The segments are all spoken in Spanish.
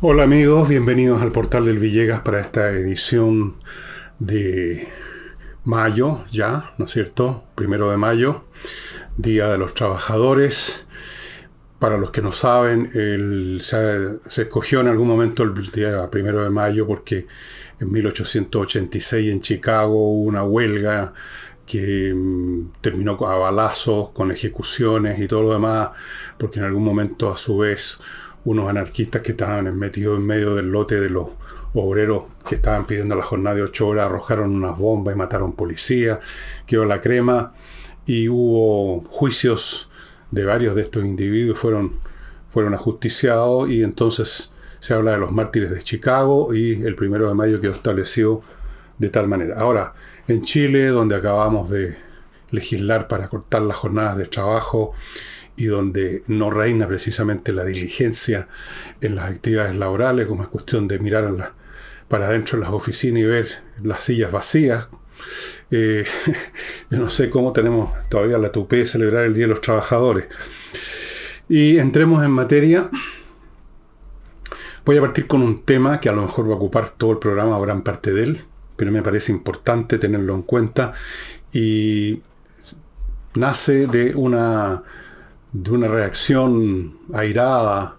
Hola amigos, bienvenidos al portal del Villegas para esta edición de mayo, ya, ¿no es cierto? Primero de mayo, Día de los Trabajadores. Para los que no saben, se, escogió en algún momento el día primero de mayo porque en 1886 en Chicago hubo una huelga que mm, terminó a balazos, con ejecuciones y todo lo demás, porque en algún momento a su vez unos anarquistas que estaban metidos en medio del lote de los obreros que estaban pidiendo la jornada de ocho horas, arrojaron unas bombas y mataron policías, quedó la crema y hubo juicios de varios de estos individuos, fueron, fueron ajusticiados y entonces se habla de los mártires de Chicago y el primero de mayo quedó establecido de tal manera. Ahora, en Chile, donde acabamos de legislar para cortar las jornadas de trabajo, y donde no reina precisamente la diligencia en las actividades laborales, como es cuestión de mirar para adentro de las oficinas y ver las sillas vacías. Eh, yo no sé cómo tenemos todavía la tupé de celebrar el Día de los Trabajadores. Y entremos en materia. Voy a partir con un tema que a lo mejor va a ocupar todo el programa o gran parte de él, pero me parece importante tenerlo en cuenta y nace de una de una reacción airada,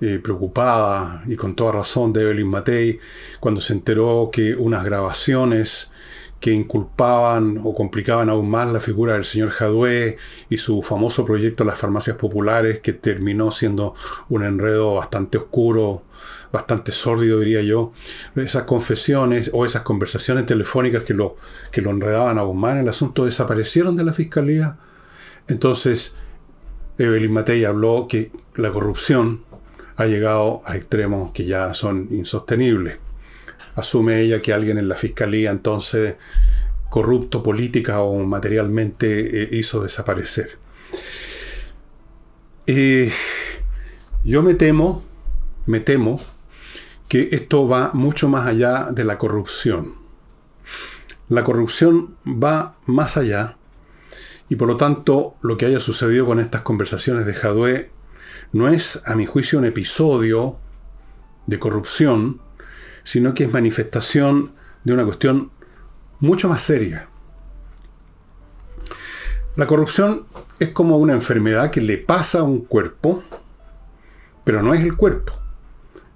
eh, preocupada y con toda razón de Evelyn Matei cuando se enteró que unas grabaciones que inculpaban o complicaban aún más la figura del señor Jadwe y su famoso proyecto las farmacias populares, que terminó siendo un enredo bastante oscuro, bastante sórdido, diría yo. Esas confesiones o esas conversaciones telefónicas que lo, que lo enredaban aún más en el asunto desaparecieron de la fiscalía. Entonces, Evelyn Matei habló que la corrupción ha llegado a extremos que ya son insostenibles. Asume ella que alguien en la fiscalía entonces corrupto política o materialmente eh, hizo desaparecer. yo me temo, me temo que esto va mucho más allá de la corrupción. La corrupción va más allá y por lo tanto, lo que haya sucedido con estas conversaciones de Jadwe no es, a mi juicio, un episodio de corrupción, sino que es manifestación de una cuestión mucho más seria. La corrupción es como una enfermedad que le pasa a un cuerpo, pero no es el cuerpo.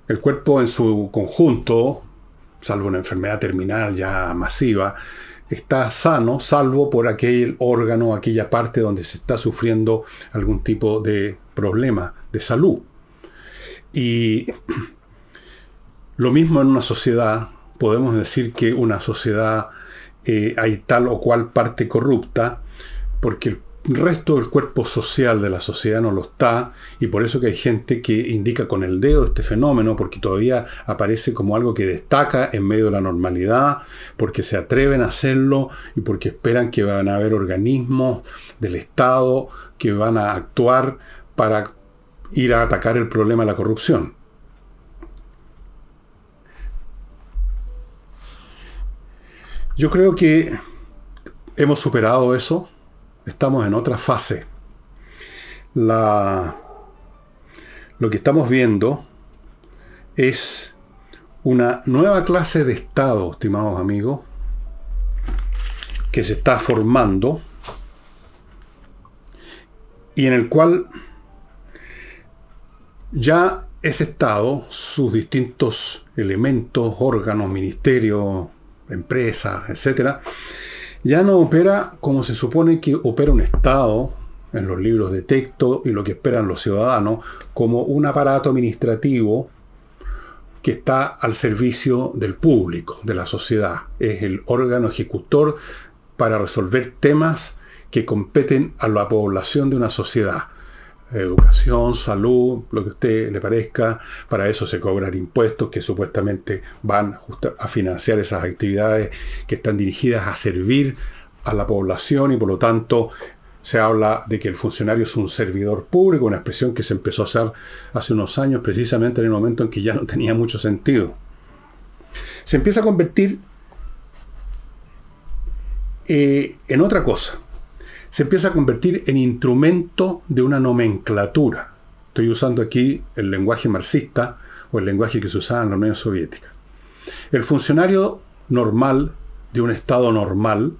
El cuerpo en su conjunto, salvo una enfermedad terminal ya masiva, está sano, salvo por aquel órgano, aquella parte donde se está sufriendo algún tipo de problema de salud. Y lo mismo en una sociedad, podemos decir que una sociedad eh, hay tal o cual parte corrupta, porque el resto del cuerpo social de la sociedad no lo está y por eso que hay gente que indica con el dedo este fenómeno porque todavía aparece como algo que destaca en medio de la normalidad, porque se atreven a hacerlo y porque esperan que van a haber organismos del Estado que van a actuar para ir a atacar el problema de la corrupción. Yo creo que hemos superado eso Estamos en otra fase. Lo que estamos viendo es una nueva clase de Estado, estimados amigos, que se está formando y en el cual ya ese Estado, sus distintos elementos, órganos, ministerios, empresas, etcétera, ya no opera como se supone que opera un Estado en los libros de texto y lo que esperan los ciudadanos, como un aparato administrativo que está al servicio del público, de la sociedad. Es el órgano ejecutor para resolver temas que competen a la población de una sociedad educación, salud, lo que a usted le parezca. Para eso se cobran impuestos que supuestamente van a financiar esas actividades que están dirigidas a servir a la población y por lo tanto se habla de que el funcionario es un servidor público, una expresión que se empezó a usar hace unos años precisamente en el momento en que ya no tenía mucho sentido. Se empieza a convertir eh, en otra cosa se empieza a convertir en instrumento de una nomenclatura. Estoy usando aquí el lenguaje marxista, o el lenguaje que se usaba en la Unión Soviética. El funcionario normal de un Estado normal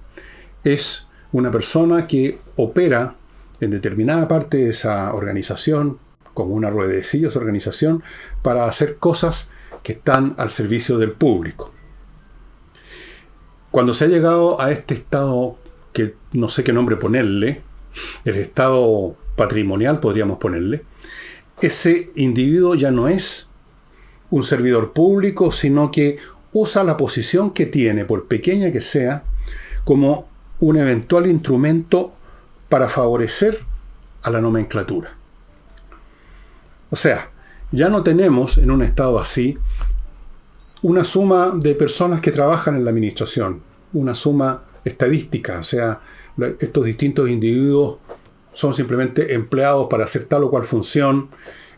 es una persona que opera en determinada parte de esa organización, como una ruedecilla esa organización, para hacer cosas que están al servicio del público. Cuando se ha llegado a este estado, que no sé qué nombre ponerle, el estado patrimonial podríamos ponerle, ese individuo ya no es un servidor público, sino que usa la posición que tiene, por pequeña que sea, como un eventual instrumento para favorecer a la nomenclatura. O sea, ya no tenemos en un estado así una suma de personas que trabajan en la administración, una suma estadística, o sea, estos distintos individuos son simplemente empleados para hacer tal o cual función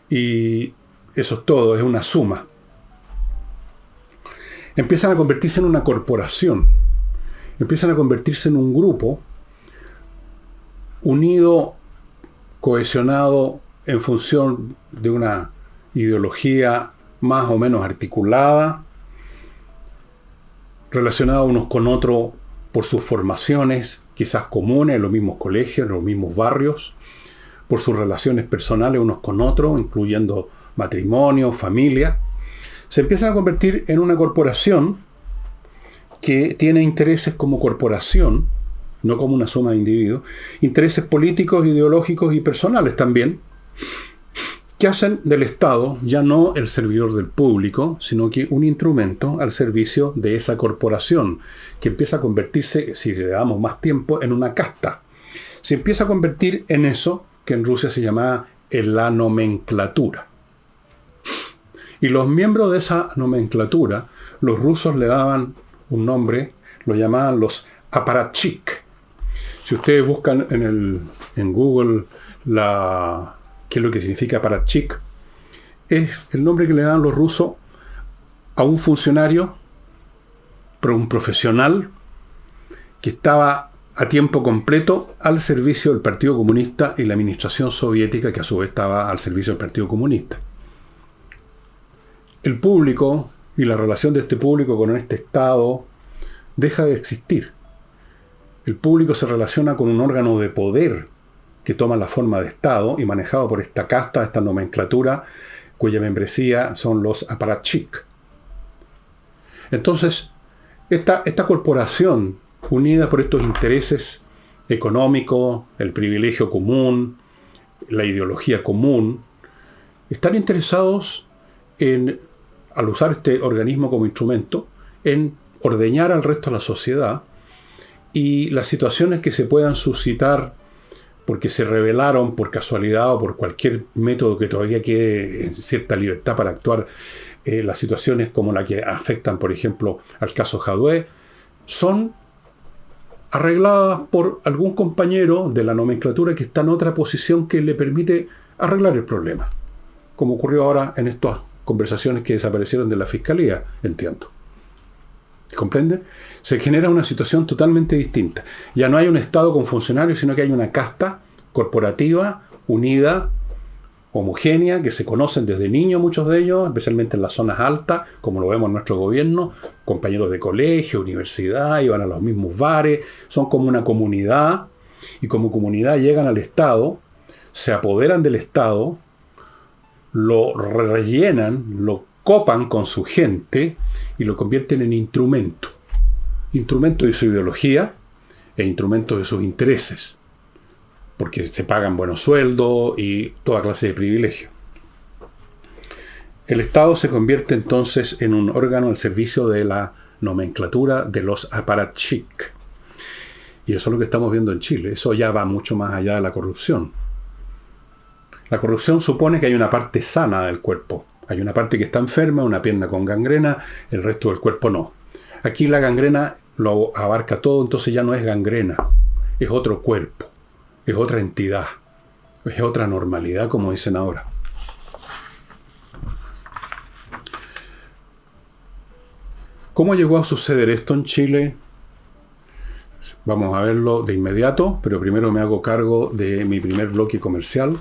y eso es todo, es una suma. Empiezan a convertirse en una corporación, empiezan a convertirse en un grupo unido, cohesionado en función de una ideología más o menos articulada, relacionado unos con otros por sus formaciones, quizás comunes en los mismos colegios, en los mismos barrios, por sus relaciones personales unos con otros, incluyendo matrimonio, familia, se empiezan a convertir en una corporación que tiene intereses como corporación, no como una suma de individuos, intereses políticos, ideológicos y personales también, que hacen del Estado ya no el servidor del público, sino que un instrumento al servicio de esa corporación, que empieza a convertirse, si le damos más tiempo, en una casta. Se empieza a convertir en eso que en Rusia se llamaba la nomenclatura. Y los miembros de esa nomenclatura, los rusos le daban un nombre, lo llamaban los aparatchik. Si ustedes buscan en, el, en Google la, qué es lo que significa aparatchik, es el nombre que le dan los rusos a un funcionario, un profesional, que estaba a tiempo completo al servicio del Partido Comunista y la administración soviética, que a su vez estaba al servicio del Partido Comunista. El público y la relación de este público con este Estado deja de existir. El público se relaciona con un órgano de poder que toma la forma de Estado y manejado por esta casta, esta nomenclatura, cuya membresía son los aparatchik. Entonces, esta, esta corporación, unida por estos intereses económicos, el privilegio común, la ideología común, están interesados en, al usar este organismo como instrumento, en ordeñar al resto de la sociedad y las situaciones que se puedan suscitar porque se revelaron por casualidad o por cualquier método que todavía quede cierta libertad para actuar, eh, las situaciones como la que afectan, por ejemplo, al caso Jadwe, son arregladas por algún compañero de la nomenclatura que está en otra posición que le permite arreglar el problema, como ocurrió ahora en estas conversaciones que desaparecieron de la fiscalía, entiendo. ¿Comprenden? Se genera una situación totalmente distinta. Ya no hay un Estado con funcionarios, sino que hay una casta corporativa, unida, homogénea, que se conocen desde niños muchos de ellos, especialmente en las zonas altas, como lo vemos en nuestro gobierno, compañeros de colegio, universidad, iban a los mismos bares, son como una comunidad, y como comunidad llegan al Estado, se apoderan del Estado, lo rellenan, lo copan con su gente y lo convierten en instrumento. Instrumento de su ideología e instrumento de sus intereses. Porque se pagan buenos sueldos y toda clase de privilegios. El Estado se convierte entonces en un órgano al servicio de la nomenclatura de los aparatchik. Y eso es lo que estamos viendo en Chile. Eso ya va mucho más allá de la corrupción. La corrupción supone que hay una parte sana del cuerpo. Hay una parte que está enferma, una pierna con gangrena, el resto del cuerpo no. Aquí la gangrena lo abarca todo, entonces ya no es gangrena, es otro cuerpo, es otra entidad, es otra normalidad, como dicen ahora. ¿Cómo llegó a suceder esto en Chile? Vamos a verlo de inmediato, pero primero me hago cargo de mi primer bloque comercial.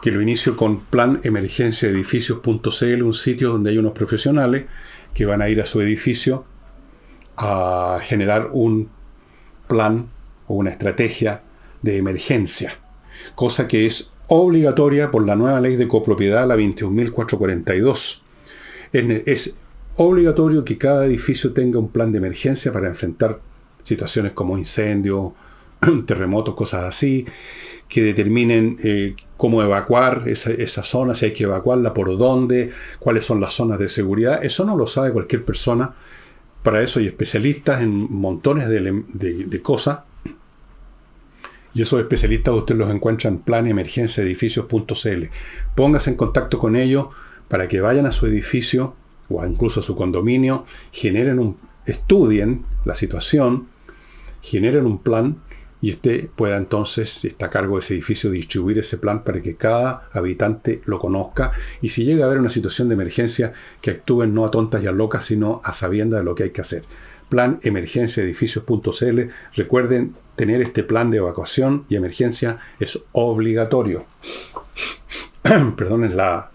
Que lo inicio con planemergenciaedificios.cl, un sitio donde hay unos profesionales que van a ir a su edificio a generar un plan o una estrategia de emergencia, cosa que es obligatoria por la nueva ley de copropiedad, la 21.442. Es, es obligatorio que cada edificio tenga un plan de emergencia para enfrentar situaciones como incendios, terremotos, cosas así, que determinen eh, cómo evacuar esa, esa, zona, si hay que evacuarla, por dónde, cuáles son las zonas de seguridad. Eso no lo sabe cualquier persona. Para eso hay especialistas en montones de, cosas. Y esos especialistas usted los encuentra en planemergenciaedificios.cl. Póngase en contacto con ellos para que vayan a su edificio o incluso a su condominio, generen un, estudien la situación, generen un plan y usted pueda entonces, está a cargo de ese edificio, distribuir ese plan para que cada habitante lo conozca y si llega a haber una situación de emergencia, que actúen no a tontas y a locas, sino a sabienda de lo que hay que hacer. Plan emergenciaedificios.cl. Recuerden, tener este plan de evacuación y emergencia es obligatorio. Perdonen la...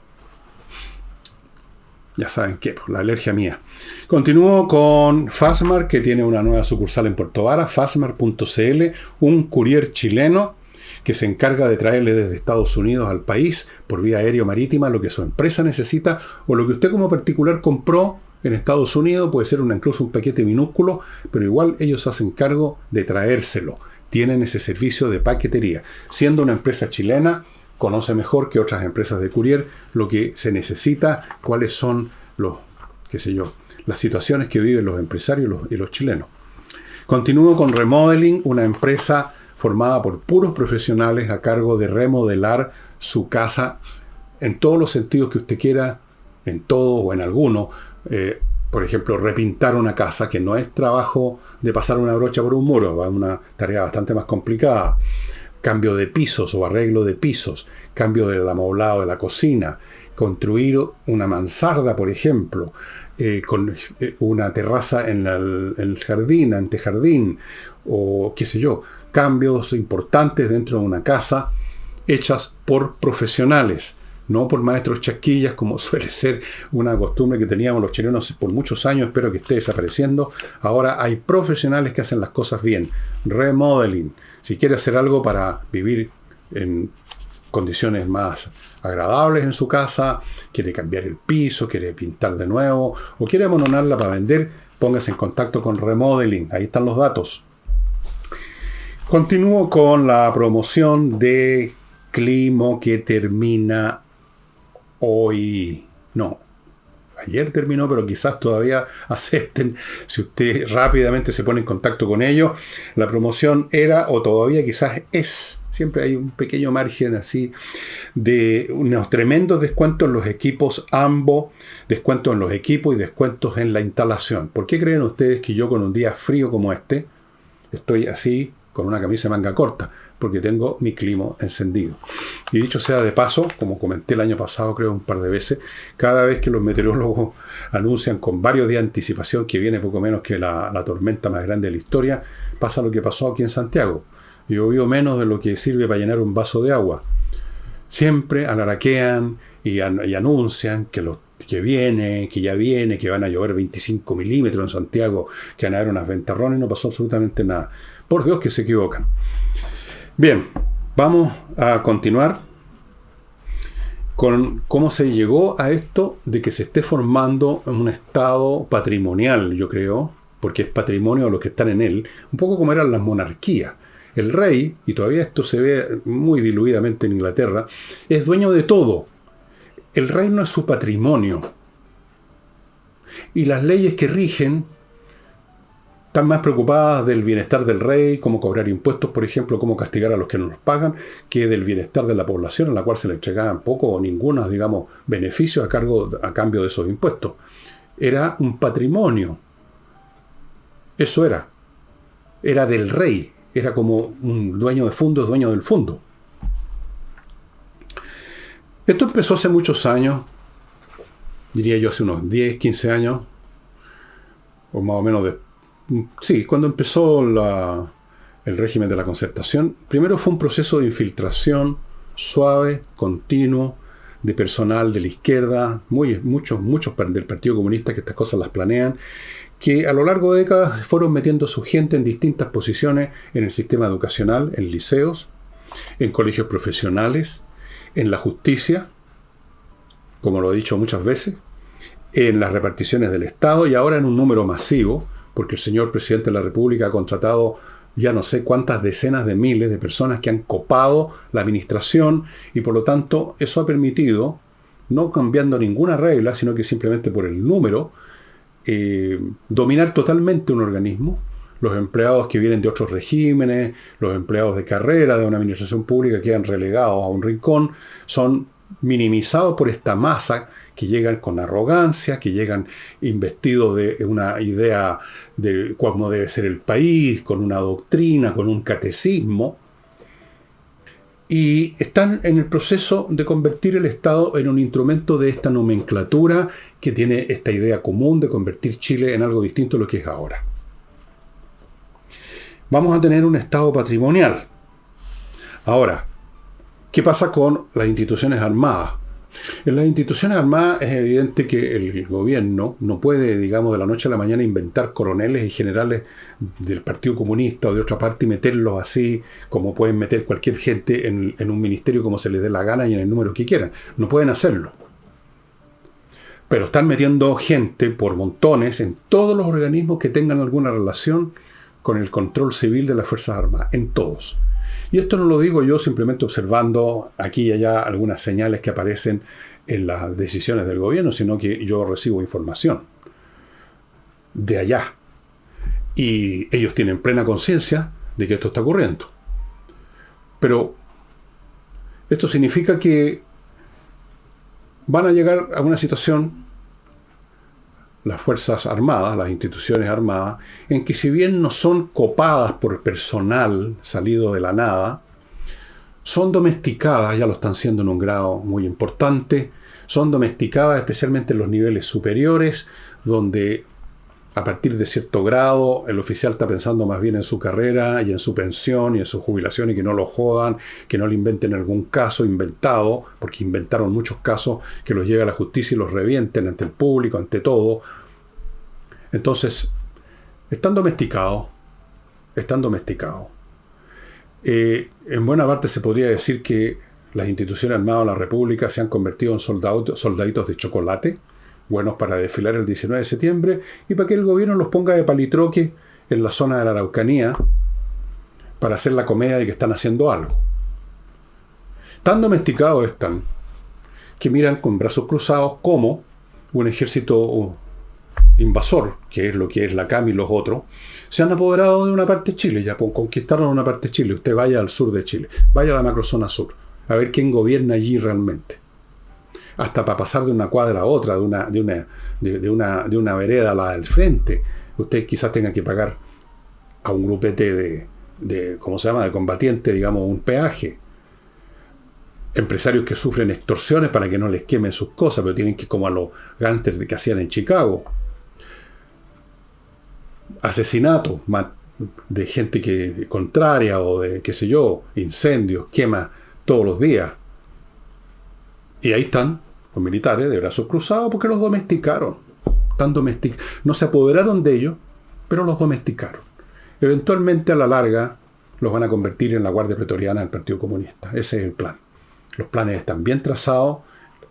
Ya saben qué, la alergia mía. Continúo con Fasmar, que tiene una nueva sucursal en Puerto Vara, fasmar.cl, un courier chileno que se encarga de traerle desde Estados Unidos al país por vía aérea marítima lo que su empresa necesita o lo que usted como particular compró en Estados Unidos, puede ser una, incluso un paquete minúsculo, pero igual ellos hacen cargo de traérselo. Tienen ese servicio de paquetería. Siendo una empresa chilena, conoce mejor que otras empresas de courier lo que se necesita, cuáles son los, qué sé yo, las situaciones que viven los empresarios y los, chilenos. Continúo con Remodeling, una empresa formada por puros profesionales a cargo de remodelar su casa en todos los sentidos que usted quiera, en todo o en alguno. Eh, por ejemplo, repintar una casa, que no es trabajo de pasar una brocha por un muro, es una tarea bastante más complicada. Cambio de pisos o arreglo de pisos, cambio del amoblado de la cocina, construir una mansarda, por ejemplo, eh, con eh, una terraza en, la, en, el jardín, antejardín, o qué sé yo, cambios importantes dentro de una casa hechas por profesionales, no por maestros chasquillas, como suele ser una costumbre que teníamos los chilenos por muchos años, espero que esté desapareciendo. Ahora hay profesionales que hacen las cosas bien. Remodeling. Si quiere hacer algo para vivir en condiciones más agradables en su casa, quiere cambiar el piso, quiere pintar de nuevo o quiere abandonarla para vender, póngase en contacto con Remodeling. Ahí están los datos. Continúo con la promoción de Climo que termina hoy. No, ayer terminó, pero quizás todavía acepten si usted rápidamente se pone en contacto con ellos. La promoción era o todavía quizás es Siempre hay un pequeño margen así de unos tremendos descuentos en los equipos AMBO, descuentos en los equipos y descuentos en la instalación. ¿Por qué creen ustedes que yo con un día frío como este estoy así con una camisa de manga corta? Porque tengo mi clima encendido. Y dicho sea de paso, como comenté el año pasado creo un par de veces, cada vez que los meteorólogos anuncian con varios días de anticipación que viene poco menos que la, tormenta más grande de la historia, pasa lo que pasó aquí en Santiago llovió menos de lo que sirve para llenar un vaso de agua. Siempre alaraquean y, an y anuncian que, lo, que viene, que ya viene, que van a llover 25 milímetros en Santiago, que van a haber unas ventarrones no pasó absolutamente nada. Por Dios que se equivocan. Bien, vamos a continuar con cómo se llegó a esto de que se esté formando un estado patrimonial, yo creo, porque es patrimonio de los que están en él, un poco como eran las monarquías. El rey, y todavía esto se ve muy diluidamente en Inglaterra, es dueño de todo. El reino es su patrimonio. Y las leyes que rigen están más preocupadas del bienestar del rey, cómo cobrar impuestos, por ejemplo, cómo castigar a los que no los pagan, que del bienestar de la población, a la cual se le entregaban poco o ningunos, digamos, beneficios a, cargo, a cambio de esos impuestos. Era un patrimonio. Eso era. Era del rey era como un dueño de fondo, dueño del fondo. Esto empezó hace muchos años, diría yo hace unos 10, 15 años, o más o menos de... Sí, cuando empezó el régimen de la concertación, primero fue un proceso de infiltración suave, continuo, de personal de la izquierda, muy, muchos, muchos del Partido Comunista que estas cosas las planean, que a lo largo de décadas fueron metiendo su gente en distintas posiciones en el sistema educacional, en liceos, en colegios profesionales, en la justicia, como lo he dicho muchas veces, en las reparticiones del Estado y ahora en un número masivo, porque el señor presidente de la República ha contratado ya no sé cuántas decenas de miles de personas que han copado la administración y por lo tanto eso ha permitido, no cambiando ninguna regla, sino que simplemente por el número, eh, dominar totalmente un organismo. Los empleados que vienen de otros regímenes, los empleados de carrera de una administración pública quedan relegados a un rincón, son minimizados por esta masa que llegan con arrogancia, que llegan investidos de una idea de cómo debe ser el país, con una doctrina, con un catecismo, y están en el proceso de convertir el Estado en un instrumento de esta nomenclatura que tiene esta idea común de convertir Chile en algo distinto a lo que es ahora. Vamos a tener un Estado patrimonial. Ahora, ¿qué pasa con las instituciones armadas? En las instituciones armadas es evidente que el gobierno no puede, digamos, de la noche a la mañana inventar coroneles y generales del Partido Comunista o de otra parte y meterlos así como pueden meter cualquier gente en, un ministerio como se les dé la gana y en el número que quieran. No pueden hacerlo. Pero están metiendo gente por montones en todos los organismos que tengan alguna relación con el control civil de las Fuerzas Armadas, en todos. Y esto no lo digo yo simplemente observando aquí y allá algunas señales que aparecen en las decisiones del gobierno, sino que yo recibo información de allá. Y ellos tienen plena conciencia de que esto está ocurriendo. Pero esto significa que van a llegar a una situación las Fuerzas Armadas, las instituciones armadas, en que si bien no son copadas por personal salido de la nada, son domesticadas, ya lo están siendo en un grado muy importante, son domesticadas especialmente en los niveles superiores, donde a partir de cierto grado el oficial está pensando más bien en su carrera y en su pensión y en su jubilación y que no lo jodan, que no le inventen algún caso inventado, porque inventaron muchos casos que los lleve a la justicia y los revienten ante el público, ante todo. Entonces, están domesticados, están domesticados. Eh, en buena parte se podría decir que las instituciones armadas de la República se han convertido en soldados, soldaditos de chocolate, buenos para desfilar el 19 de septiembre y para que el gobierno los ponga de palitroque en la zona de la Araucanía para hacer la comedia de que están haciendo algo. Tan domesticados están que miran con brazos cruzados como un ejército invasor, que es lo que es la CAM y los otros, se han apoderado de una parte de Chile, ya conquistaron una parte de Chile. Usted vaya al sur de Chile, vaya a la macrozona sur, a ver quién gobierna allí realmente. Hasta para pasar de una cuadra a otra, de una, de una, de, una, de una vereda a la frente, usted quizás tenga que pagar a un grupete de, de, ¿cómo se llama?, de combatiente, digamos, un peaje. Empresarios que sufren extorsiones para que no les quemen sus cosas, pero tienen que como a los gángsters que hacían en Chicago asesinatos de gente que contraria o de, qué sé yo, incendios, quema todos los días. Y ahí están los militares de brazos cruzados porque los domesticaron. Están domestic no se apoderaron de ellos, pero los domesticaron. Eventualmente a la larga los van a convertir en la Guardia Pretoriana del Partido Comunista. Ese es el plan. Los planes están bien trazados,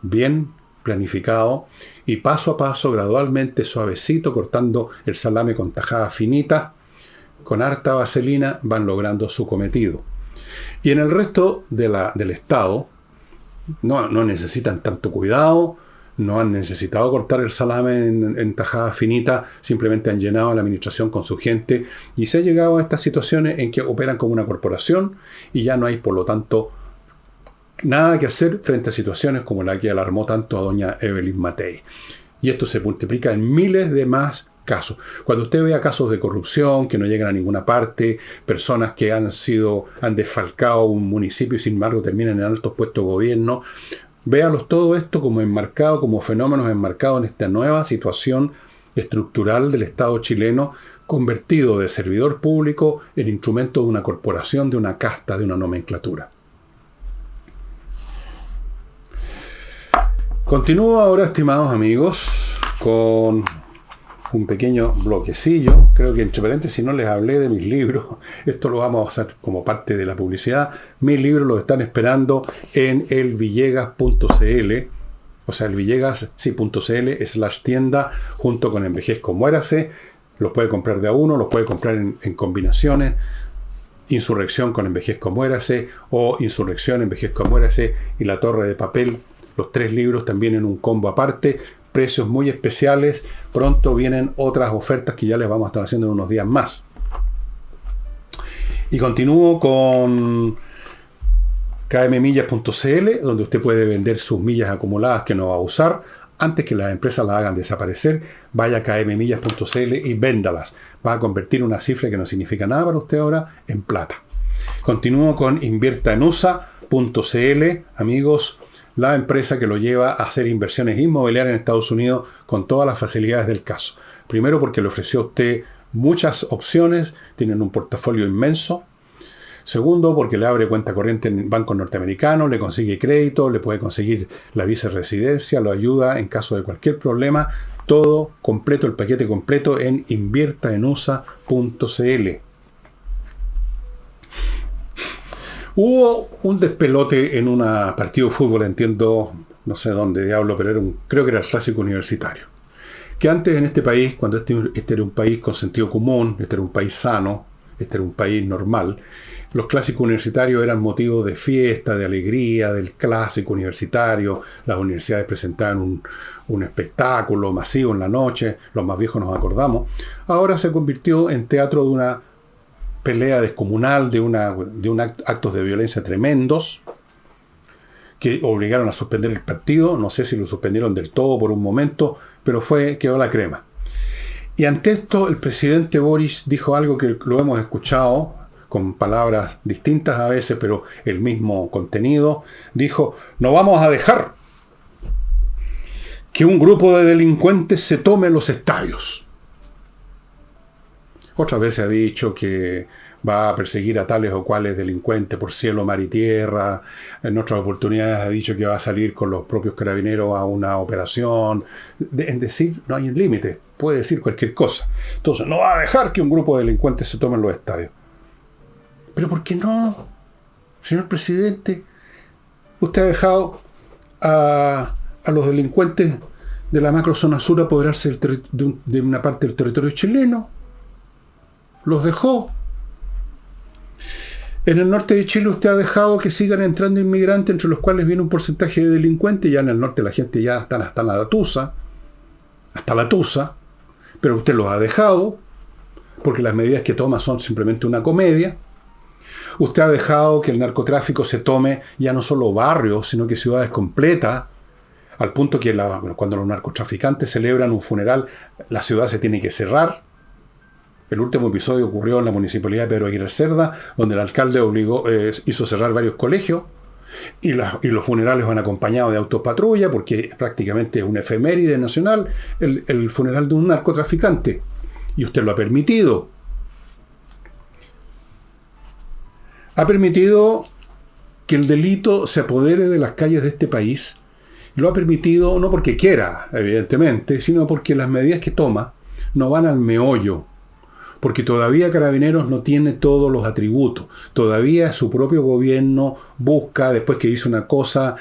bien planificado y paso a paso, gradualmente, suavecito, cortando el salame con tajada finita, con harta vaselina, van logrando su cometido. Y en el resto de la, del Estado, no, no, necesitan tanto cuidado, no han necesitado cortar el salame en, en, tajada finita, simplemente han llenado la administración con su gente y se ha llegado a estas situaciones en que operan como una corporación y ya no hay, por lo tanto, nada que hacer frente a situaciones como la que alarmó tanto a doña Evelyn Matei. Y esto se multiplica en miles de más casos. Cuando usted vea casos de corrupción que no llegan a ninguna parte, personas que han sido, han desfalcado un municipio y sin embargo terminan en altos puestos de gobierno, véalos todo esto como enmarcado, como fenómenos enmarcados en esta nueva situación estructural del Estado chileno, convertido de servidor público en instrumento de una corporación, de una casta, de una nomenclatura. Continúo ahora, estimados amigos, con un pequeño bloquecillo. Creo que entre paréntesis no les hablé de mis libros. Esto lo vamos a hacer como parte de la publicidad. Mis libros los están esperando en elvillegas.cl. O sea, el Villegas, sí.cl, slash tienda, junto con Envejezco Muérase. Los puede comprar de a uno, los puede comprar en, en combinaciones. Insurrección con Envejezco Muérase o Insurrección, Envejezco Muérase y La Torre de Papel. Los tres libros también en un combo aparte precios muy especiales. Pronto vienen otras ofertas que ya les vamos a estar haciendo en unos días más. Y continúo con kmmillas.cl, donde usted puede vender sus millas acumuladas que no va a usar. Antes que las empresas las hagan desaparecer, vaya a kmmillas.cl y véndalas. Va a convertir una cifra que no significa nada para usted ahora en plata. Continúo con inviertaenusa.cl, amigos la empresa que lo lleva a hacer inversiones inmobiliarias en Estados Unidos con todas las facilidades del caso. Primero porque le ofreció a usted muchas opciones, tienen un portafolio inmenso. Segundo, porque le abre cuenta corriente en bancos norteamericanos, le consigue crédito, le puede conseguir la visa residencia, lo ayuda en caso de cualquier problema. Todo completo, el paquete completo en inviertaenusa.cl. Hubo un despelote en un partido de fútbol, entiendo, no sé dónde diablo, pero era un, creo que era el clásico universitario. Que antes en este país, cuando este, este, era un país con sentido común, este era un país sano, este era un país normal, los clásicos universitarios eran motivo de fiesta, de alegría, del clásico universitario, las universidades presentaban un, un espectáculo masivo en la noche, los más viejos nos acordamos, ahora se convirtió en teatro de una pelea descomunal, de, una, de un actos de violencia tremendos, que obligaron a suspender el partido. No sé si lo suspendieron del todo por un momento, pero fue, quedó la crema. Y ante esto, el presidente Boris dijo algo que lo hemos escuchado con palabras distintas a veces, pero el mismo contenido. Dijo, no vamos a dejar que un grupo de delincuentes se tome los estadios. Otras veces ha dicho que va a perseguir a tales o cuales delincuentes por cielo, mar y tierra. En otras oportunidades ha dicho que va a salir con los propios carabineros a una operación. en decir, no hay límite, puede decir cualquier cosa. Entonces, no va a dejar que un grupo de delincuentes se tomen los estadios. Pero ¿por qué no? Señor presidente, usted ha dejado a, los delincuentes de la macrozona sur apoderarse de una parte del territorio chileno los dejó. En el norte de Chile usted ha dejado que sigan entrando inmigrantes, entre los cuales viene un porcentaje de delincuentes. Ya en el norte la gente ya está hasta la tusa, hasta la tusa, pero usted los ha dejado, porque las medidas que toma son simplemente una comedia. Usted ha dejado que el narcotráfico se tome ya no solo barrios, sino que ciudades completas, al punto que cuando los narcotraficantes celebran un funeral, la ciudad se tiene que cerrar el último episodio ocurrió en la municipalidad de Pedro Aguirre Cerda, donde el alcalde obligó, eh, hizo cerrar varios colegios y, los funerales van acompañados de autopatrulla porque prácticamente es una efeméride nacional el, el funeral de un narcotraficante. Y usted lo ha permitido. Ha permitido que el delito se apodere de las calles de este país. Lo ha permitido no porque quiera, evidentemente, sino porque las medidas que toma no van al meollo porque todavía Carabineros no tiene todos los atributos. Todavía su propio gobierno busca, después que dice una cosa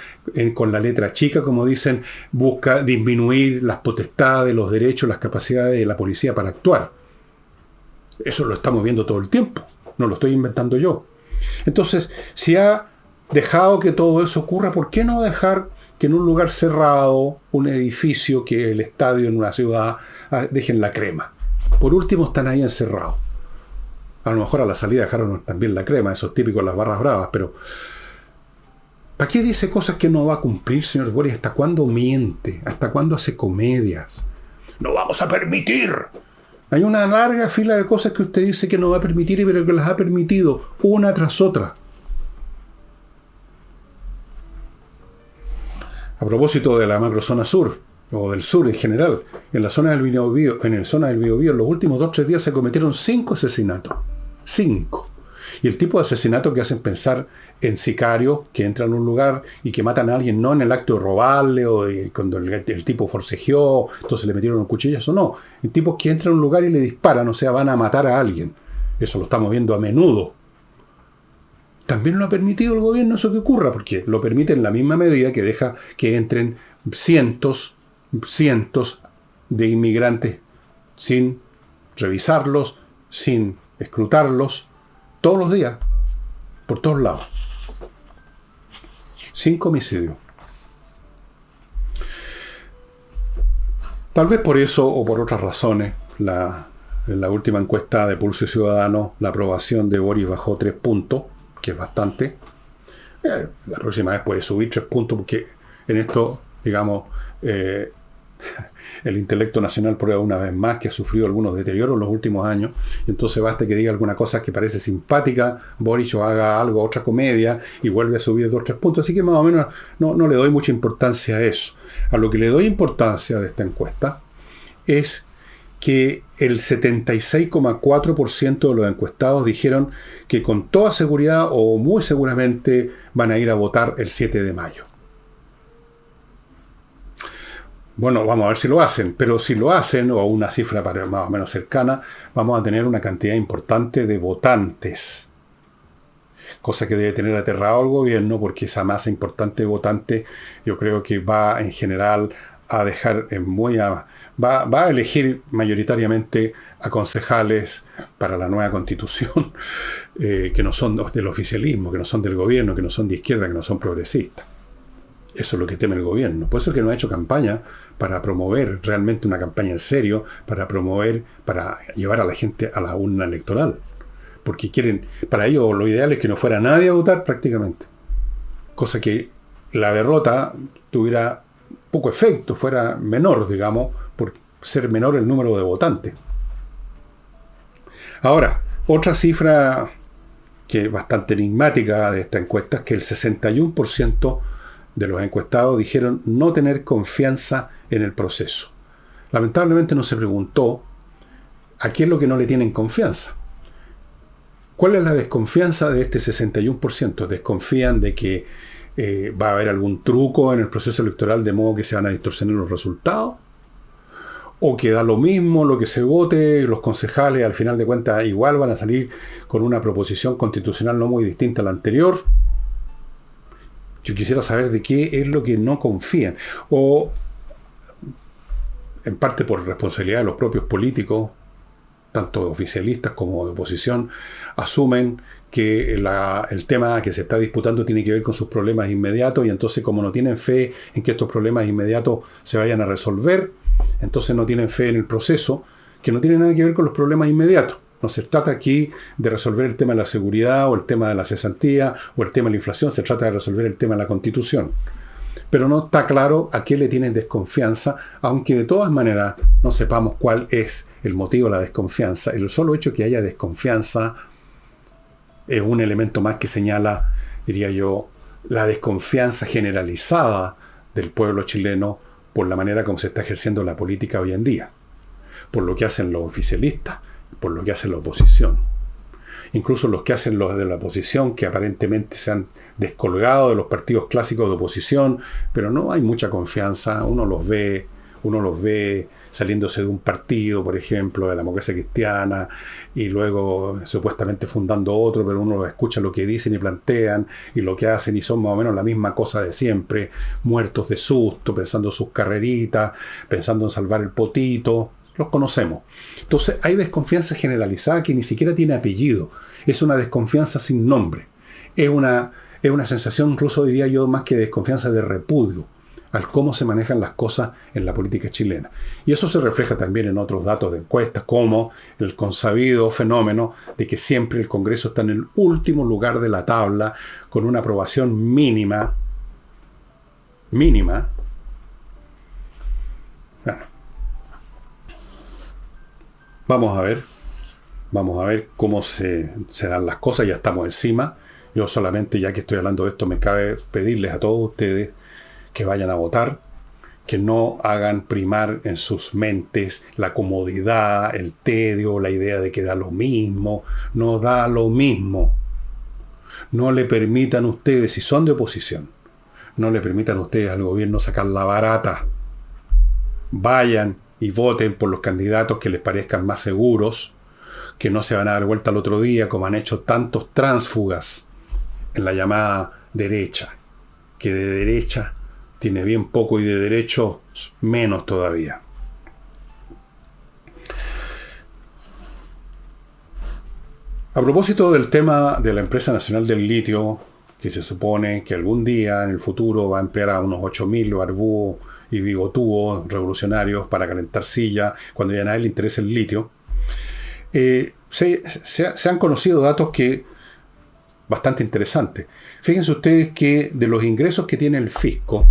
con la letra chica, como dicen, busca disminuir las potestades, los derechos, las capacidades de la policía para actuar. Eso lo estamos viendo todo el tiempo, no lo estoy inventando yo. Entonces, si ha dejado que todo eso ocurra, ¿por qué no dejar que en un lugar cerrado, un edificio, que el estadio en una ciudad, ah, dejen la crema? Por último, están ahí encerrados. A lo mejor a la salida dejaron también la crema, esos típicos las barras bravas, pero ¿para qué dice cosas que no va a cumplir, señor Boris? ¿Hasta cuándo miente? ¿Hasta cuándo hace comedias? No vamos a permitir. Hay una larga fila de cosas que usted dice que no va a permitir, pero que las ha permitido una tras otra. A propósito de la macrozona sur, o del sur en general, en la zona del Biobío, en el zona del Biobío, en los últimos dos o tres días se cometieron cinco asesinatos. Cinco. Y el tipo de asesinato que hacen pensar en sicarios que entran a un lugar y que matan a alguien, no en el acto de robarle o cuando el, tipo forcejeó, entonces le metieron un cuchillo, eso no. En tipos que entran a un lugar y le disparan, o sea, van a matar a alguien. Eso lo estamos viendo a menudo. También lo ha permitido el gobierno eso que ocurra, porque lo permite en la misma medida que deja que entren cientos, cientos de inmigrantes sin revisarlos, sin escrutarlos, todos los días, por todos lados. Cinco homicidios. Tal vez por eso o por otras razones, la, en la última encuesta de Pulso Ciudadano, la aprobación de Boris bajó tres puntos, que es bastante. Eh, la próxima vez puede subir tres puntos porque en esto, digamos, eh, el intelecto nacional prueba una vez más que ha sufrido algunos deterioros en los últimos años, y entonces basta que diga alguna cosa que parece simpática, Boris o haga algo, otra comedia, y vuelve a subir dos o tres puntos, así que más o menos no, no le doy mucha importancia a eso. A lo que le doy importancia de esta encuesta es que el 76,4% de los encuestados dijeron que con toda seguridad o muy seguramente van a ir a votar el 7 de mayo. Bueno, vamos a ver si lo hacen, pero si lo hacen, o una cifra más o menos cercana, vamos a tener una cantidad importante de votantes. Cosa que debe tener aterrado al gobierno, porque esa masa importante de votantes yo creo que va en general a dejar muy va, va, a elegir mayoritariamente a concejales para la nueva constitución, eh, que no son del oficialismo, que no son del gobierno, que no son de izquierda, que no son progresistas. Eso es lo que teme el gobierno. Por eso es que no ha hecho campaña para promover realmente una campaña en serio, para promover, para llevar a la gente a la urna electoral. Porque quieren, para ellos lo ideal es que no fuera nadie a votar prácticamente. Cosa que la derrota tuviera poco efecto, fuera menor, digamos, por ser menor el número de votantes. Ahora, otra cifra que es bastante enigmática de esta encuesta es que el 61% de los encuestados dijeron no tener confianza en el proceso. Lamentablemente no se preguntó a quién es lo que no le tienen confianza. ¿Cuál es la desconfianza de este 61%? ¿Desconfían de que eh, va a haber algún truco en el proceso electoral de modo que se van a distorsionar los resultados? ¿O que da lo mismo lo que se vote, los concejales al final de cuentas igual van a salir con una proposición constitucional no muy distinta a la anterior? Yo quisiera saber de qué es lo que no confían. O, en parte por responsabilidad de los propios políticos, tanto oficialistas como de oposición, asumen que el tema que se está disputando tiene que ver con sus problemas inmediatos y entonces como no tienen fe en que estos problemas inmediatos se vayan a resolver, entonces no tienen fe en el proceso, que no tiene nada que ver con los problemas inmediatos. No se trata aquí de resolver el tema de la seguridad o el tema de la cesantía o el tema de la inflación, se trata de resolver el tema de la constitución. Pero no está claro a qué le tienen desconfianza, aunque de todas maneras no sepamos cuál es el motivo de la desconfianza. El solo hecho que haya desconfianza es un elemento más que señala, diría yo, la desconfianza generalizada del pueblo chileno por la manera como se está ejerciendo la política hoy en día, por lo que hacen los oficialistas, por lo que hace la oposición. Incluso los que hacen los de la oposición, que aparentemente se han descolgado de los partidos clásicos de oposición, pero no hay mucha confianza, uno los ve, uno los ve saliéndose de un partido, por ejemplo, de la democracia cristiana, y luego supuestamente fundando otro, pero uno escucha lo que dicen y plantean, y lo que hacen, y son más o menos la misma cosa de siempre, muertos de susto, pensando sus carreritas, pensando en salvar el potito, los conocemos. Entonces hay desconfianza generalizada que ni siquiera tiene apellido. Es una desconfianza sin nombre. Es una, es una sensación, incluso diría yo, más que desconfianza de repudio al cómo se manejan las cosas en la política chilena. Y eso se refleja también en otros datos de encuestas, como el consabido fenómeno de que siempre el Congreso está en el último lugar de la tabla, con una aprobación mínima, mínima, Vamos a ver, vamos a ver cómo se, dan las cosas, ya estamos encima. Yo solamente, ya que estoy hablando de esto, me cabe pedirles a todos ustedes que vayan a votar, que no hagan primar en sus mentes la comodidad, el tedio, la idea de que da lo mismo. No da lo mismo. no le permitan ustedes, si son de oposición, no le permitan ustedes al gobierno sacar la barata. Vayan y voten por los candidatos que les parezcan más seguros, que no se van a dar vuelta al otro día como han hecho tantos tránsfugas en la llamada derecha, que de derecha tiene bien poco y de derecho menos todavía. A propósito del tema de la empresa nacional del litio, que se supone que algún día en el futuro va a emplear a unos 8.000 barbúos y bigotudos revolucionarios para calentar silla cuando ya a nadie le interesa el litio, eh, se, se, han conocido datos que bastante interesantes. Fíjense ustedes que de los ingresos que tiene el fisco,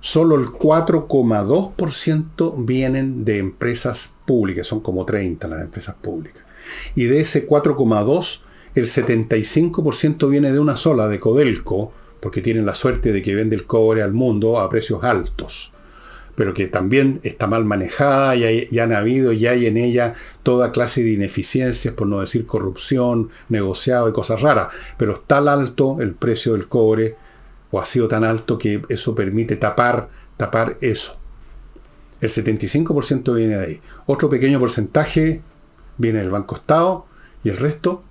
solo el 4,2% vienen de empresas públicas, son como 30 las empresas públicas. Y de ese 4,2%, el 75% viene de una sola, de Codelco, porque tienen la suerte de que vende el cobre al mundo a precios altos, pero que también está mal manejada y, han habido y hay en ella toda clase de ineficiencias, por no decir corrupción, negociado y cosas raras, pero es tan alto el precio del cobre, o ha sido tan alto que eso permite tapar, tapar eso. El 75% viene de ahí. Otro pequeño porcentaje viene del Banco Estado y el resto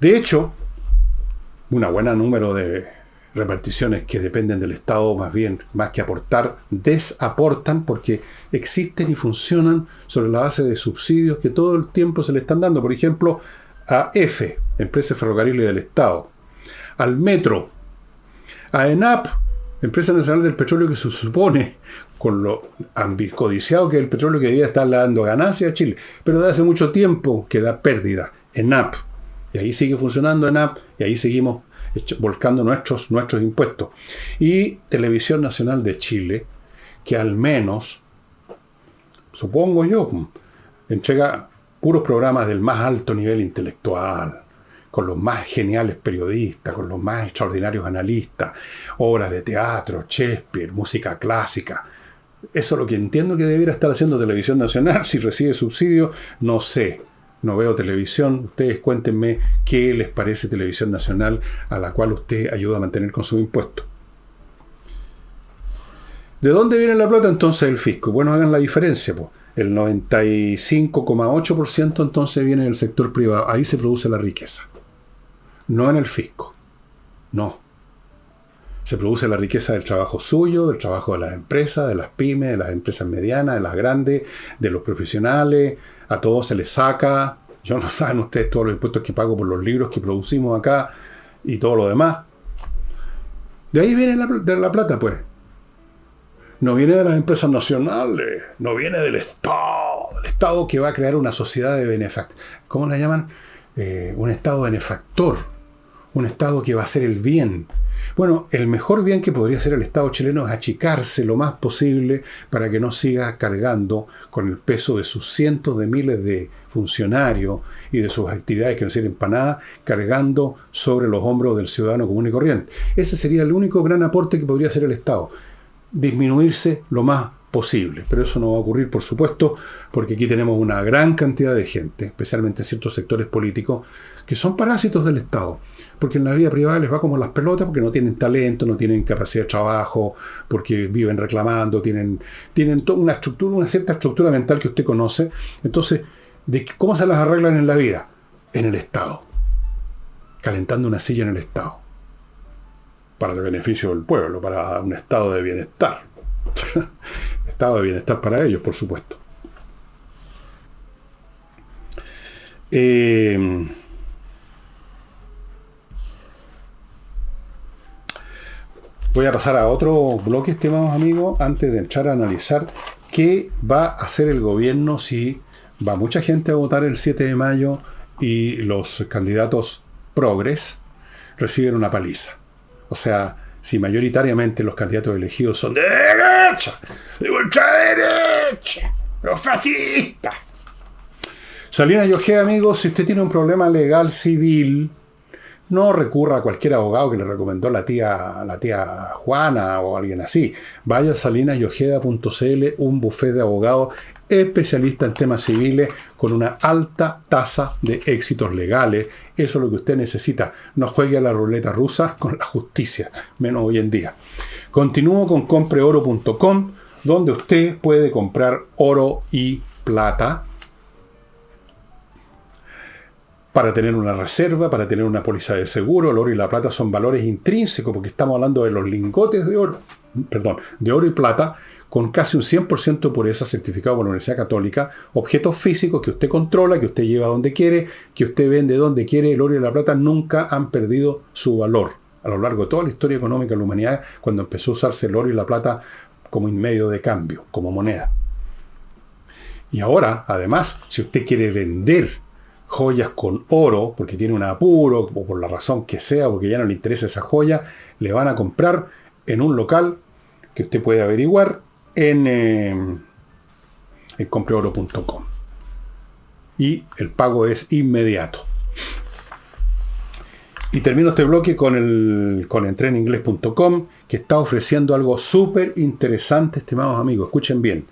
de hecho, una buena número de reparticiones que dependen del Estado, más bien, más que aportar, desaportan porque existen y funcionan sobre la base de subsidios que todo el tiempo se le están dando. Por ejemplo, a EFE, Empresa Ferrocarril del Estado, al Metro, a ENAP, Empresa Nacional del Petróleo que se supone, con lo ambicodiciado que es el petróleo que debía estar dando ganancias a Chile, pero de hace mucho tiempo que da pérdida. ENAP, y ahí sigue funcionando en app y ahí seguimos volcando nuestros, nuestros impuestos. Y Televisión Nacional de Chile, que al menos, supongo yo, entrega puros programas del más alto nivel intelectual, con los más geniales periodistas, con los más extraordinarios analistas, obras de teatro, Shakespeare, música clásica. Eso es lo que entiendo que debiera estar haciendo Televisión Nacional, si recibe subsidio, no sé no veo televisión, ustedes cuéntenme qué les parece televisión nacional a la cual usted ayuda a mantener con su impuesto. ¿De dónde viene la plata entonces el fisco? Bueno, hagan la diferencia. Pues. El 95,8% entonces viene del sector privado. Ahí se produce la riqueza. No en el fisco. No. Se produce la riqueza del trabajo suyo, del trabajo de las empresas, de las pymes, de las empresas medianas, de las grandes, de los profesionales, a todos se les saca, yo no saben ustedes todos los impuestos que pago por los libros que producimos acá y todo lo demás. De ahí viene la, de la plata, pues. No viene de las empresas nacionales, no viene del Estado, el Estado que va a crear una sociedad de benefactores. ¿Cómo la llaman? Eh, un Estado benefactor, un Estado que va a hacer el bien, bueno, el mejor bien que podría hacer el Estado chileno es achicarse lo más posible para que no siga cargando con el peso de sus cientos de miles de funcionarios y de sus actividades que no sirven para nada, cargando sobre los hombros del ciudadano común y corriente. Ese sería el único gran aporte que podría hacer el Estado. Disminuirse lo más posible. Pero eso no va a ocurrir, por supuesto, porque aquí tenemos una gran cantidad de gente, especialmente en ciertos sectores políticos, que son parásitos del Estado porque en la vida privada les va como las pelotas, porque no tienen talento, no tienen capacidad de trabajo, porque viven reclamando, tienen, tienen toda una estructura, una cierta estructura mental que usted conoce. Entonces, ¿de ¿cómo se las arreglan en la vida? En el Estado. Calentando una silla en el Estado. Para el beneficio del pueblo, para un estado de bienestar. estado de bienestar para ellos, por supuesto. Eh, Voy a pasar a otro bloque, estimados amigos, antes de entrar a analizar qué va a hacer el gobierno si va mucha gente a votar el 7 de mayo y los candidatos progres reciben una paliza. O sea, si mayoritariamente los candidatos elegidos son de derecha, de derecha, los fascistas. Salinas y amigos, si usted tiene un problema legal civil, no recurra a cualquier abogado que le recomendó la tía, la tía Juana o alguien así. Vaya a salinasyojeda.cl, un buffet de abogados especialista en temas civiles con una alta tasa de éxitos legales. Eso es lo que usted necesita. No juegue a la ruleta rusa con la justicia, menos hoy en día. Continúo con compreoro.com, donde usted puede comprar oro y plata para tener una reserva, para tener una póliza de seguro. El oro y la plata son valores intrínsecos porque estamos hablando de los lingotes de oro, perdón, de oro y plata con casi un 100% de pureza certificado por la Universidad Católica, objetos físicos que usted controla, que usted lleva donde quiere, que usted vende donde quiere, el oro y la plata nunca han perdido su valor. A lo largo de toda la historia económica de la humanidad, cuando empezó a usarse el oro y la plata como medio de cambio, como moneda. Y ahora, además, si usted quiere vender joyas con oro, porque tiene un apuro, o por la razón que sea, porque ya no le interesa esa joya, le van a comprar en un local que usted puede averiguar en, eh, compreoro.com. Y el pago es inmediato. Y termino este bloque con el con entreninglés.com, que está ofreciendo algo súper interesante, estimados amigos. Escuchen bien.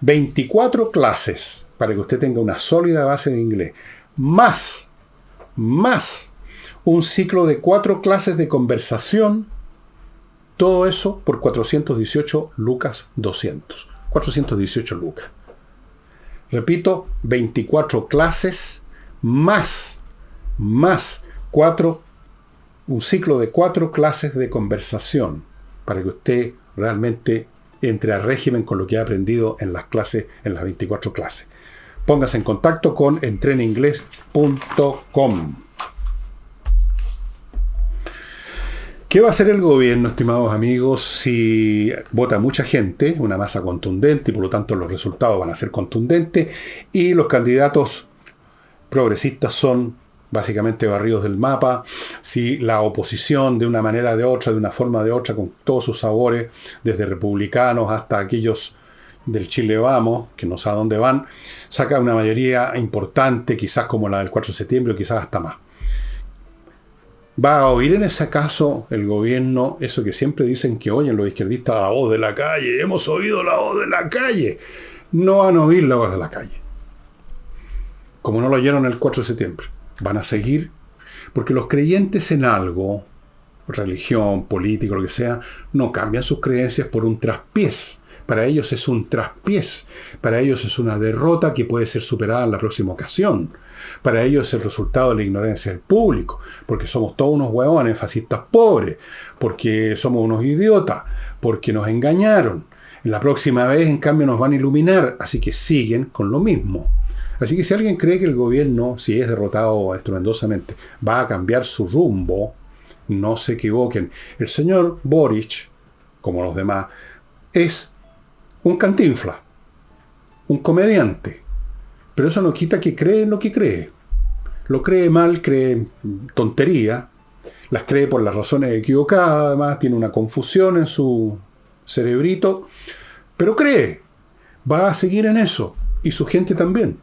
24 clases para que usted tenga una sólida base de inglés. Más, más un ciclo de cuatro clases de conversación todo eso por 418 lucas 200. 418 lucas. Repito, 24 clases más, más cuatro, un ciclo de cuatro clases de conversación para que usted realmente entre a régimen con lo que ha aprendido en las clases, en las 24 clases. Póngase en contacto con entreninglés.com. ¿Qué va a hacer el gobierno, estimados amigos, si vota mucha gente, una masa contundente, y por lo tanto los resultados van a ser contundentes, y los candidatos progresistas son básicamente barridos del mapa, si la oposición de una manera o de otra, de una forma o de otra, con todos sus sabores, desde republicanos hasta aquellos del Chile Vamos, que no sabe dónde van, saca una mayoría importante, quizás como la del 4 de septiembre, o quizás hasta más. ¿Va a oír en ese caso el gobierno eso que siempre dicen que oyen los izquierdistas, la voz de la calle? Hemos oído la voz de la calle. No van a oír la voz de la calle. Como no lo oyeron el 4 de septiembre. Van a seguir. Porque los creyentes en algo, religión, político, lo que sea, no cambian sus creencias por un traspiés. Para ellos es un traspiés. Para ellos es una derrota que puede ser superada en la próxima ocasión. Para ellos es el resultado de la ignorancia del público, porque somos todos unos hueones, fascistas pobres, porque somos unos idiotas, porque nos engañaron. La próxima vez, en cambio, nos van a iluminar, así que siguen con lo mismo. Así que si alguien cree que el gobierno, si es derrotado estruendosamente, va a cambiar su rumbo, no se equivoquen. El señor Boric, como los demás, es un cantinfla, un comediante, pero eso no quita que cree en lo que cree. Lo cree mal, cree tontería, las cree por las razones equivocadas, además tiene una confusión en su cerebrito, pero cree, va a seguir en eso, y su gente también.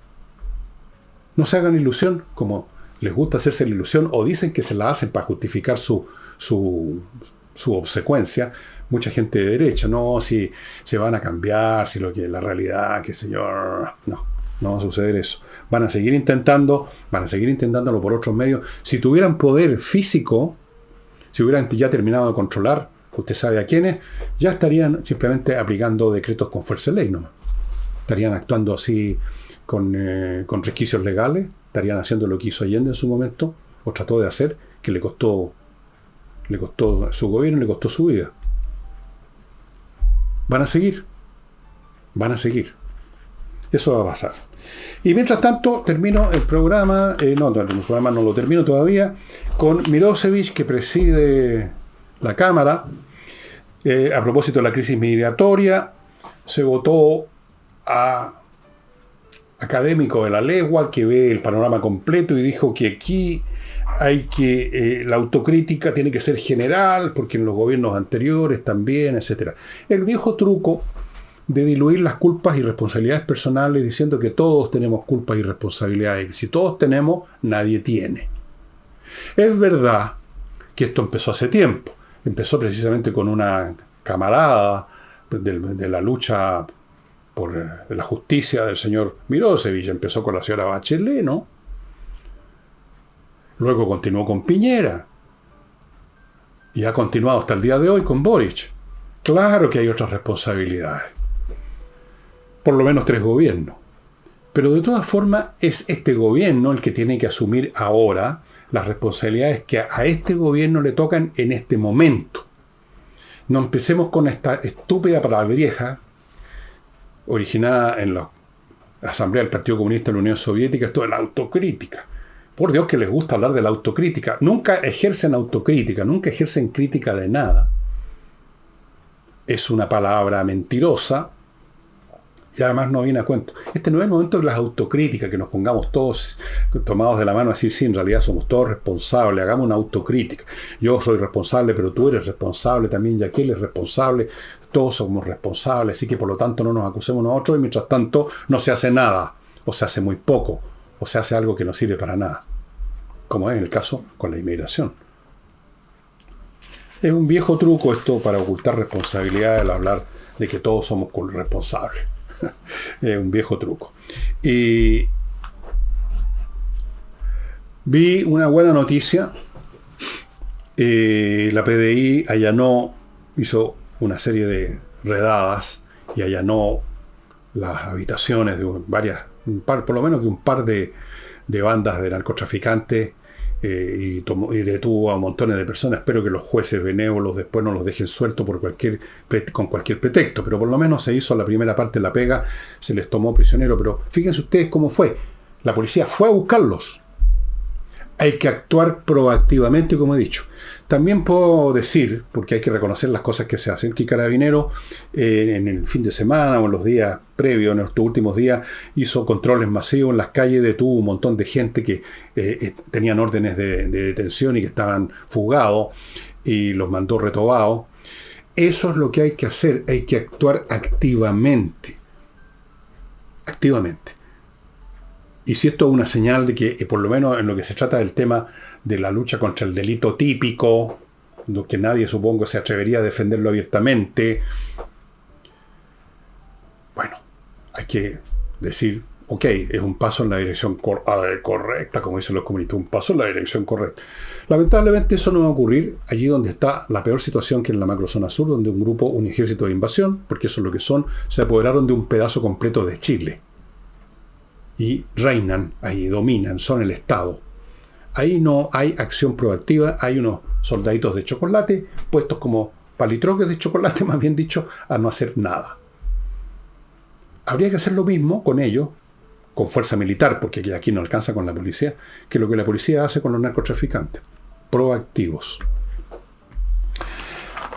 No se hagan ilusión, como les gusta hacerse la ilusión, o dicen que se la hacen para justificar su, su, su obsecuencia, mucha gente de derecha, no, si se van a cambiar, si lo que la realidad, qué yo, no. No va a suceder eso. Van a seguir intentando, van a seguir intentándolo por otros medios. Si tuvieran poder físico, si hubieran ya terminado de controlar, usted sabe a quiénes, ya estarían simplemente aplicando decretos con fuerza de ley, ¿no? Estarían actuando así con, eh, con resquicios legales, estarían haciendo lo que hizo Allende en su momento, o trató de hacer, que le costó, le costó su gobierno, le costó su vida. Van a seguir, van a seguir. Eso va a pasar. Y mientras tanto, termino el programa, eh, no, el programa no lo termino todavía, con Mirosevic, que preside la Cámara. Eh, a propósito de la crisis migratoria, se votó a académico de la legua que ve el panorama completo y dijo que aquí hay que, eh, la autocrítica tiene que ser general, porque en los gobiernos anteriores también, etc. El viejo truco de diluir las culpas y responsabilidades personales diciendo que todos tenemos culpas y responsabilidades. Si todos tenemos, nadie tiene. Es verdad que esto empezó hace tiempo. Empezó precisamente con una camarada de, la lucha por eh, la justicia del señor Mirosevic. Empezó con la señora Bachelet, ¿no? Luego continuó con Piñera. Y ha continuado hasta el día de hoy con Boric. Claro que hay otras responsabilidades. Por lo menos tres gobiernos. Pero de todas formas es este gobierno el que tiene que asumir ahora las responsabilidades que a este gobierno le tocan en este momento. No empecemos con esta estúpida palabreja originada en la Asamblea del Partido Comunista de la Unión Soviética, esto de la autocrítica. Por Dios que les gusta hablar de la autocrítica. Nunca ejercen autocrítica, nunca ejercen crítica de nada. Es una palabra mentirosa y además no viene a cuento. Este no es el momento de las autocríticas, que nos pongamos todos tomados de la mano a decir, sí, en realidad somos todos responsables, hagamos una autocrítica. Yo soy responsable, pero tú eres responsable también, y aquel es responsable, todos somos responsables, así que por lo tanto no nos acusemos nosotros y mientras tanto no se hace nada, o se hace muy poco, o se hace algo que no sirve para nada, como es el caso con la inmigración. Es un viejo truco esto para ocultar responsabilidad al hablar de que todos somos responsables. es un viejo truco. Y vi una buena noticia. Eh, la PDI allanó, hizo una serie de redadas y allanó las habitaciones de varias, por lo menos de un par de, de bandas de narcotraficantes eh, y, detuvo a montones de personas. Espero que los jueces benévolos después no los dejen sueltos por cualquier, con cualquier pretexto, pero por lo menos se hizo la primera parte de la pega, se les tomó prisionero, pero fíjense ustedes cómo fue. La policía fue a buscarlos. Hay que actuar proactivamente, como he dicho. También puedo decir, porque hay que reconocer las cosas que se hacen, que Carabinero eh, en el fin de semana o en los días previos, en estos últimos días, hizo controles masivos en las calles, detuvo un montón de gente que eh, eh, tenían órdenes de, de, detención y que estaban fugados y los mandó retobados. Eso es lo que hay que hacer, hay que actuar activamente. Activamente. Y si esto es una señal de que, por lo menos en lo que se trata del tema de la lucha contra el delito típico, lo que nadie supongo se atrevería a defenderlo abiertamente, bueno, hay que decir, ok, es un paso en la dirección correcta, como dicen los comunistas, un paso en la dirección correcta. Lamentablemente eso no va a ocurrir allí donde está la peor situación que en la macrozona sur, donde un grupo, un ejército de invasión, porque eso es lo que son, se apoderaron de un pedazo completo de Chile y reinan, ahí dominan, son el Estado. Ahí no hay acción proactiva, hay unos soldaditos de chocolate puestos como palitroques de chocolate, más bien dicho, a no hacer nada. Habría que hacer lo mismo con ellos, con fuerza militar, porque aquí no alcanza con la policía, que lo que la policía hace con los narcotraficantes. Proactivos.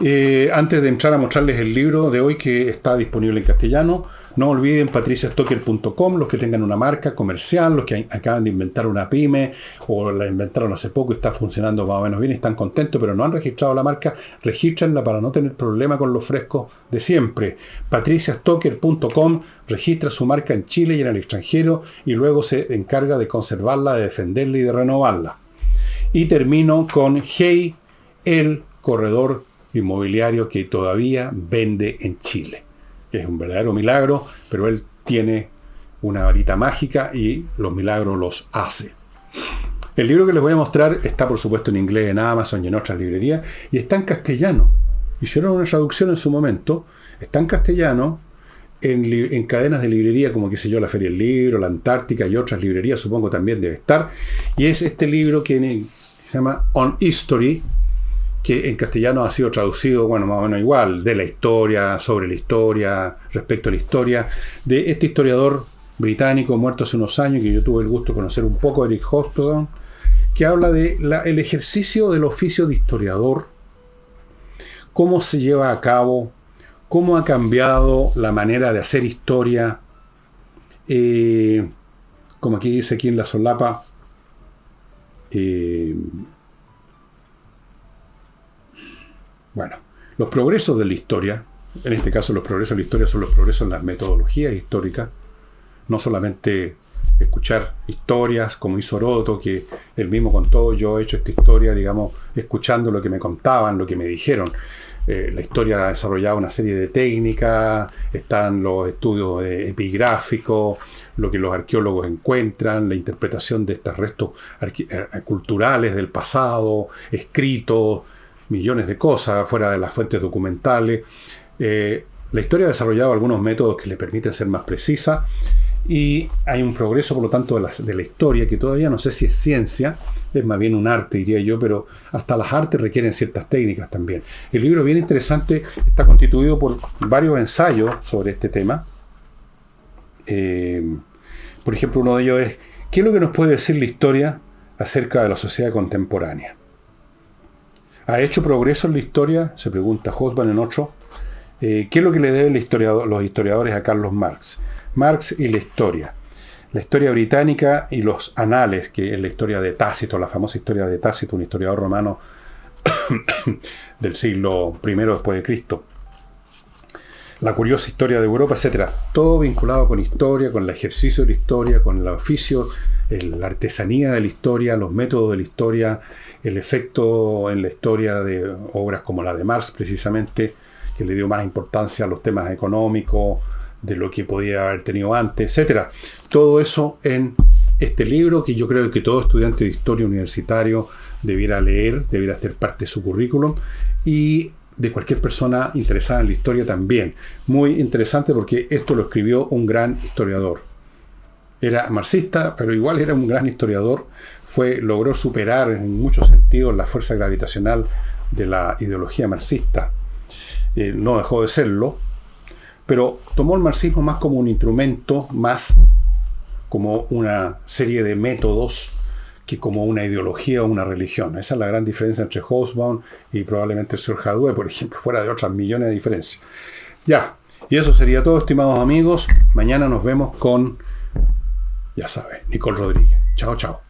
Eh, antes de entrar a mostrarles el libro de hoy que está disponible en castellano, no olviden patriciastocker.com, los que tengan una marca comercial, los que acaban de inventar una pyme o la inventaron hace poco y está funcionando más o menos bien, están contentos, pero no han registrado la marca, regístrenla para no tener problema con los frescos de siempre. patriciastocker.com registra su marca en Chile y en el extranjero y luego se encarga de conservarla, de defenderla y de renovarla. Y termino con Hey, el corredor inmobiliario que todavía vende en Chile es un verdadero milagro, pero él tiene una varita mágica y los milagros los hace. El libro que les voy a mostrar está por supuesto en inglés en Amazon y en otras librerías y está en castellano. Hicieron una traducción en su momento, está en castellano, en, cadenas de librería como qué sé yo, la Feria del Libro, la Antártica y otras librerías supongo también debe estar. Y es este libro que se llama On History, que en castellano ha sido traducido, bueno, más o menos igual, de la historia, sobre la historia, respecto a la historia, de este historiador británico muerto hace unos años, que yo tuve el gusto de conocer un poco, Eric Hobsbawm, que habla de el ejercicio del oficio de historiador, cómo se lleva a cabo, cómo ha cambiado la manera de hacer historia, eh, como aquí dice aquí en la solapa, eh, Bueno, los progresos de la historia, en este caso los progresos de la historia son los progresos en las metodologías históricas, no solamente escuchar historias como hizo Oroto, que él mismo contó, yo he hecho esta historia, digamos, escuchando lo que me contaban, lo que me dijeron. eh, la historia ha desarrollado una serie de técnicas, están los estudios epigráficos, lo que los arqueólogos encuentran, la interpretación de estos restos eh, culturales del pasado, escritos, millones de cosas fuera de las fuentes documentales. Eh, la historia ha desarrollado algunos métodos que le permiten ser más precisa y hay un progreso, por lo tanto, de la, de la, historia que todavía no sé si es ciencia, es más bien un arte, diría yo, pero hasta las artes requieren ciertas técnicas también. El libro bien interesante está constituido por varios ensayos sobre este tema. Eh, por ejemplo, uno de ellos es, ¿qué es lo que nos puede decir la historia acerca de la sociedad contemporánea? ¿Ha hecho progreso en la historia? Se pregunta Hosban en otro. Eh, ¿Qué es lo que le deben los historiadores a Carlos Marx? Marx y la historia. La historia británica y los anales, que es la historia de Tácito, la famosa historia de Tácito, un historiador romano del siglo I después de Cristo. La curiosa historia de Europa, etc. Todo vinculado con historia, con el ejercicio de la historia, con el oficio, la artesanía de la historia, los métodos de la historia, el efecto en la historia de obras como la de Marx, precisamente, que le dio más importancia a los temas económicos, de lo que podía haber tenido antes, etcétera. Todo eso en este libro que yo creo que todo estudiante de historia universitario debiera leer, debiera ser parte de su currículum y de cualquier persona interesada en la historia también. Muy interesante porque esto lo escribió un gran historiador. Era marxista, pero igual era un gran historiador. Logró superar en muchos sentidos la fuerza gravitacional de la ideología marxista. Eh, no dejó de serlo, pero tomó el marxismo más como un instrumento, más como una serie de métodos que como una ideología o una religión. Esa es la gran diferencia entre Hobsbawm y probablemente Sir Hadwe, por ejemplo, fuera de otras millones de diferencias. Ya, y eso sería todo, estimados amigos. Mañana nos vemos con, ya saben, Nicole Rodríguez. Chao, chao.